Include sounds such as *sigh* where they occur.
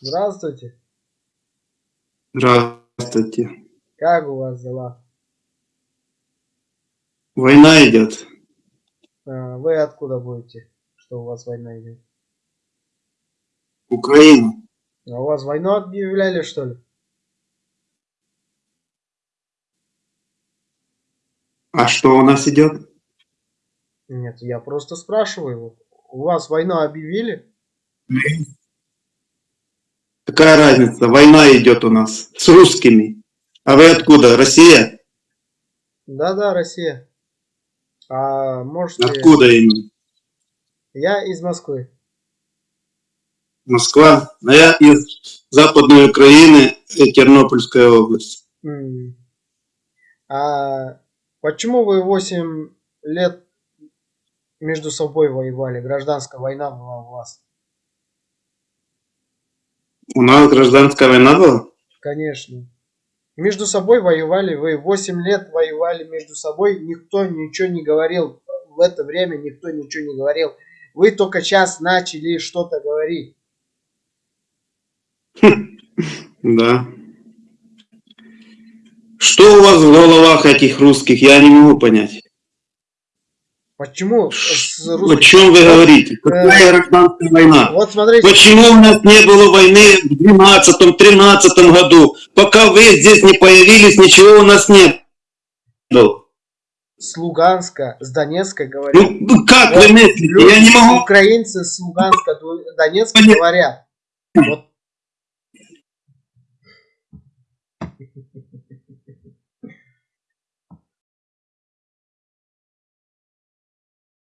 Здравствуйте. Здравствуйте. Как у вас дела? Война идет. А, Вы откуда будете, что у вас война идет? Украина. А у вас войну объявляли, что ли? А что у нас идет? Нет, я просто спрашиваю. У вас войну объявили? Какая разница? Война идет у нас с русскими. А вы откуда? Россия? Да-да, Россия. А можете... Откуда именно? Я из Москвы. Москва. А я из Западной Украины, э, Тернопольская область. А почему вы 8 лет между собой воевали? Гражданская война была у вас. У нас гражданская война была? Конечно. Между собой воевали вы. 8 лет воевали между собой. Никто ничего не говорил. В это время никто ничего не говорил. Вы только сейчас начали что-то говорить. *laughs* Да. Что у вас в головах этих русских? Я не могу понять. Почему? с О русским- чем вы говорите? Какая гражданская война? Вот смотрите, Почему у нас не было войны в 12-13 году? Пока вы здесь не появились, ничего у нас не было. с Луганска, с Донецка говорят. Ну, ну как Вот вы мыслите? Я не могу. Украинцы с Луганска, Донецка говорят. Вот